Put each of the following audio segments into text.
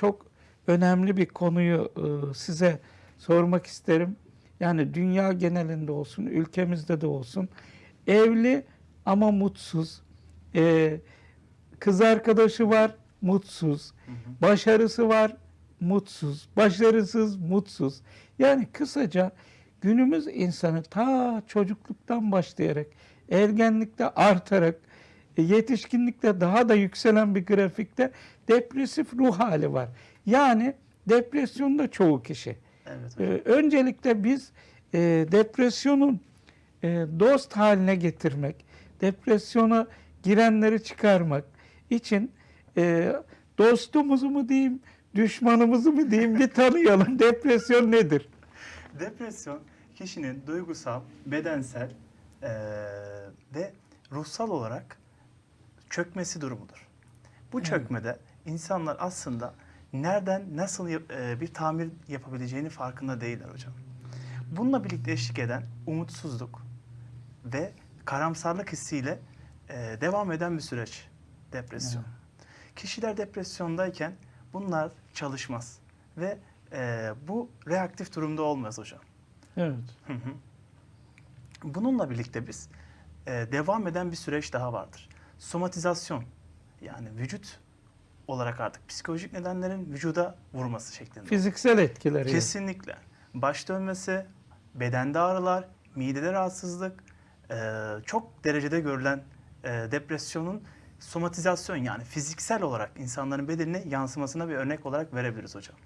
çok önemli bir konuyu e, size sormak isterim. Yani dünya genelinde olsun, ülkemizde de olsun. Evli ama mutsuz. E, kız arkadaşı var, mutsuz. Başarısı var, mutsuz. Başarısız, mutsuz. Yani kısaca günümüz insanı ta çocukluktan başlayarak, ergenlikte artarak, yetişkinlikte daha da yükselen bir grafikte depresif ruh hali var. Yani depresyonda çoğu kişi. Evet Ee, hocam. öncelikle biz e, depresyonun e, dost haline getirmek, depresyona girenleri çıkarmak için e, dostumuzu mu diyeyim, düşmanımızı mı diyeyim bir tanıyalım. Depresyon nedir? Depresyon kişinin duygusal, bedensel ve ruhsal olarak çökmesi durumudur. Bu Evet. çökmede insanlar aslında nereden nasıl eee, bir tamir yapabileceğini farkında değiller hocam. Bununla birlikte eşlik eden umutsuzluk ve karamsarlık hissiyle eee, devam eden bir süreç depresyon. Kişiler depresyondayken bunlar çalışmaz ve eee, bu reaktif durumda olmaz hocam. Evet. Hı hı. Bununla birlikte biz e, devam eden bir süreç daha vardır. Somatizasyon yani vücut olarak artık psikolojik nedenlerin vücuda vurması şeklinde. Fiziksel etkileri. Kesinlikle. Baş dönmesi, bedende ağrılar, midede rahatsızlık, çok derecede görülen depresyonun somatizasyon yani fiziksel olarak insanların bedenine yansımasına bir örnek olarak verebiliriz hocam.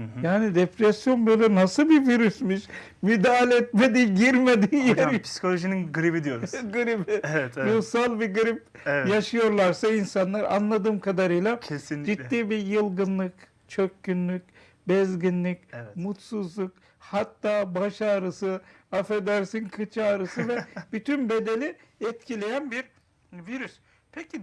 Hı hı. Yani depresyon böyle nasıl bir virüsmüş? Müdahale etmediği, girmediği Hocam yer. psikolojinin gribi diyoruz. gribi. evet, evet. Ruhsal bir grip evet. yaşıyorlarsa insanlar anladığım kadarıyla Kesinlikle. ciddi bir yılgınlık, çökkünlük, bezginlik, Evet. mutsuzluk, hatta baş ağrısı, affedersin kıç ağrısı ve bütün bedeni etkileyen bir virüs. Peki